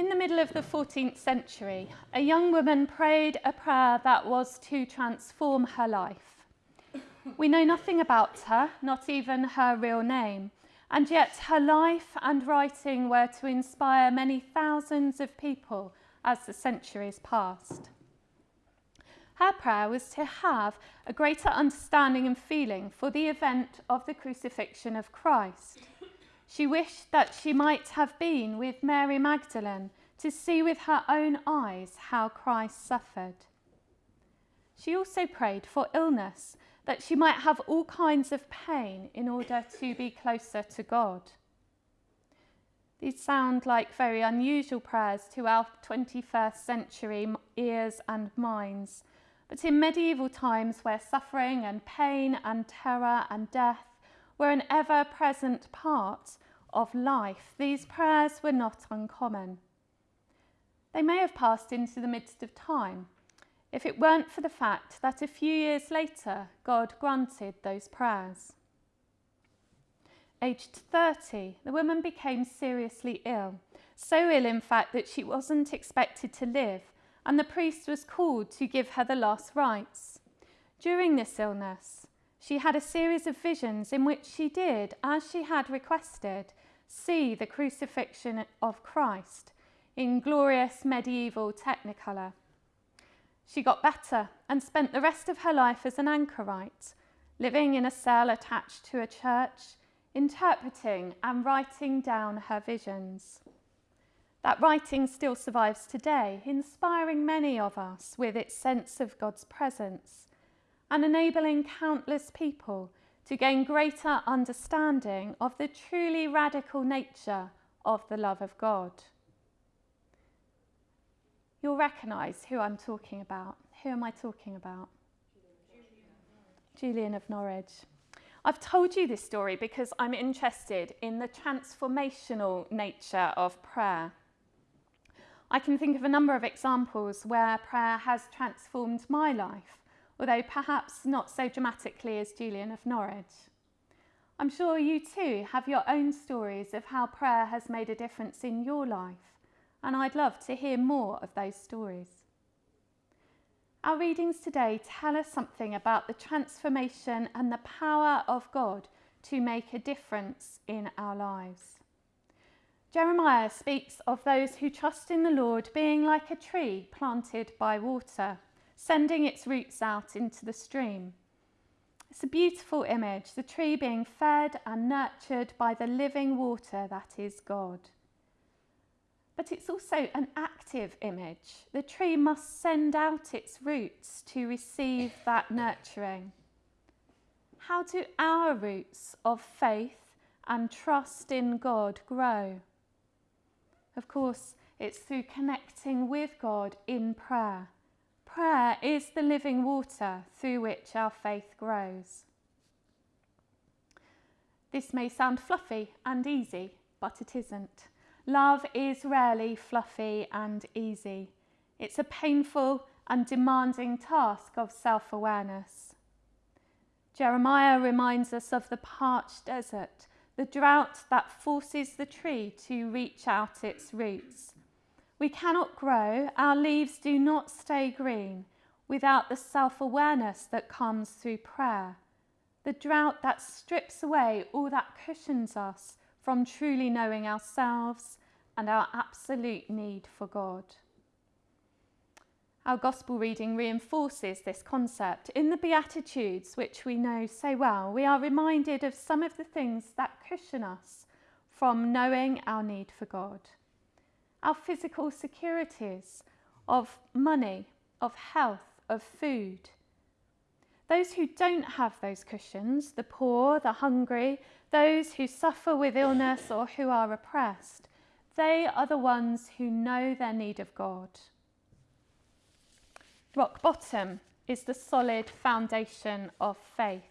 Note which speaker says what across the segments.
Speaker 1: In the middle of the 14th century, a young woman prayed a prayer that was to transform her life. We know nothing about her, not even her real name, and yet her life and writing were to inspire many thousands of people as the centuries passed. Her prayer was to have a greater understanding and feeling for the event of the crucifixion of Christ. She wished that she might have been with Mary Magdalene to see with her own eyes how Christ suffered. She also prayed for illness, that she might have all kinds of pain in order to be closer to God. These sound like very unusual prayers to our 21st century ears and minds, but in medieval times where suffering and pain and terror and death were an ever present part of life, these prayers were not uncommon. They may have passed into the midst of time if it weren't for the fact that a few years later God granted those prayers. Aged 30, the woman became seriously ill, so ill in fact that she wasn't expected to live, and the priest was called to give her the last rites. During this illness, she had a series of visions in which she did, as she had requested, see the crucifixion of Christ in glorious medieval technicolor. She got better and spent the rest of her life as an anchorite, living in a cell attached to a church, interpreting and writing down her visions. That writing still survives today, inspiring many of us with its sense of God's presence and enabling countless people to gain greater understanding of the truly radical nature of the love of God. You'll recognise who I'm talking about. Who am I talking about? Julian of Norwich. I've told you this story because I'm interested in the transformational nature of prayer. I can think of a number of examples where prayer has transformed my life, although perhaps not so dramatically as Julian of Norwich. I'm sure you too have your own stories of how prayer has made a difference in your life, and I'd love to hear more of those stories. Our readings today tell us something about the transformation and the power of God to make a difference in our lives. Jeremiah speaks of those who trust in the Lord being like a tree planted by water, sending its roots out into the stream. It's a beautiful image, the tree being fed and nurtured by the living water that is God but it's also an active image. The tree must send out its roots to receive that nurturing. How do our roots of faith and trust in God grow? Of course, it's through connecting with God in prayer. Prayer is the living water through which our faith grows. This may sound fluffy and easy, but it isn't. Love is rarely fluffy and easy. It's a painful and demanding task of self awareness. Jeremiah reminds us of the parched desert, the drought that forces the tree to reach out its roots. We cannot grow, our leaves do not stay green without the self awareness that comes through prayer. The drought that strips away all that cushions us from truly knowing ourselves and our absolute need for God. Our Gospel reading reinforces this concept. In the Beatitudes, which we know so well, we are reminded of some of the things that cushion us from knowing our need for God. Our physical securities of money, of health, of food. Those who don't have those cushions, the poor, the hungry, those who suffer with illness or who are oppressed, they are the ones who know their need of God. Rock bottom is the solid foundation of faith.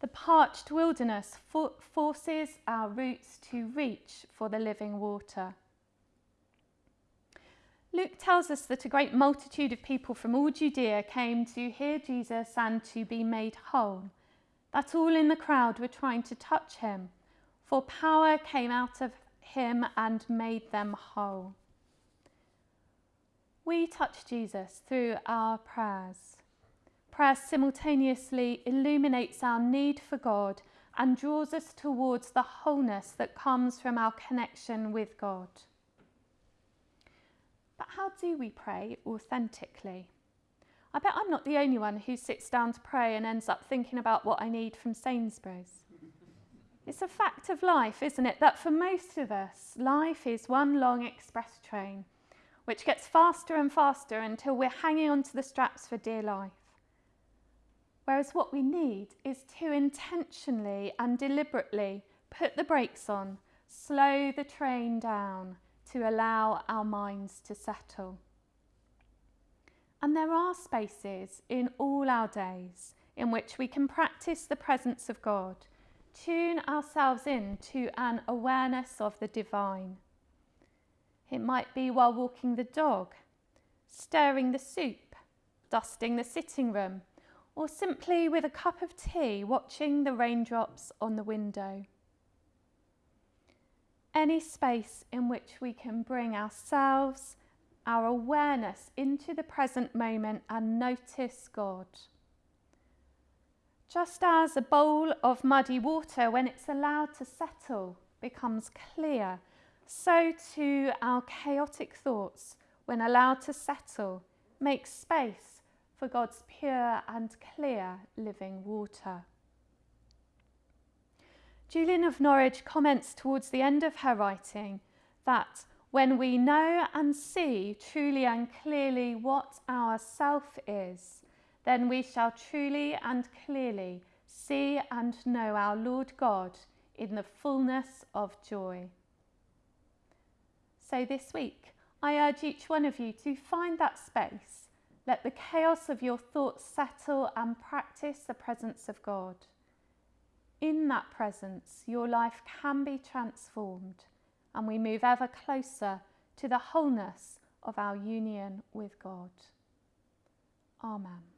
Speaker 1: The parched wilderness for forces our roots to reach for the living water. Luke tells us that a great multitude of people from all Judea came to hear Jesus and to be made whole that all in the crowd were trying to touch him, for power came out of him and made them whole. We touch Jesus through our prayers. Prayer simultaneously illuminates our need for God and draws us towards the wholeness that comes from our connection with God. But how do we pray authentically? I bet I'm not the only one who sits down to pray and ends up thinking about what I need from Sainsbury's. It's a fact of life, isn't it, that for most of us, life is one long express train, which gets faster and faster until we're hanging onto the straps for dear life. Whereas what we need is to intentionally and deliberately put the brakes on, slow the train down to allow our minds to settle. And there are spaces in all our days in which we can practice the presence of God, tune ourselves in to an awareness of the divine. It might be while walking the dog, stirring the soup, dusting the sitting room, or simply with a cup of tea watching the raindrops on the window. Any space in which we can bring ourselves, our awareness into the present moment and notice God. Just as a bowl of muddy water, when it's allowed to settle, becomes clear, so too our chaotic thoughts, when allowed to settle, make space for God's pure and clear living water. Julian of Norwich comments towards the end of her writing that when we know and see truly and clearly what our self is, then we shall truly and clearly see and know our Lord God in the fullness of joy. So this week, I urge each one of you to find that space let the chaos of your thoughts settle and practice the presence of God. In that presence, your life can be transformed, and we move ever closer to the wholeness of our union with God. Amen.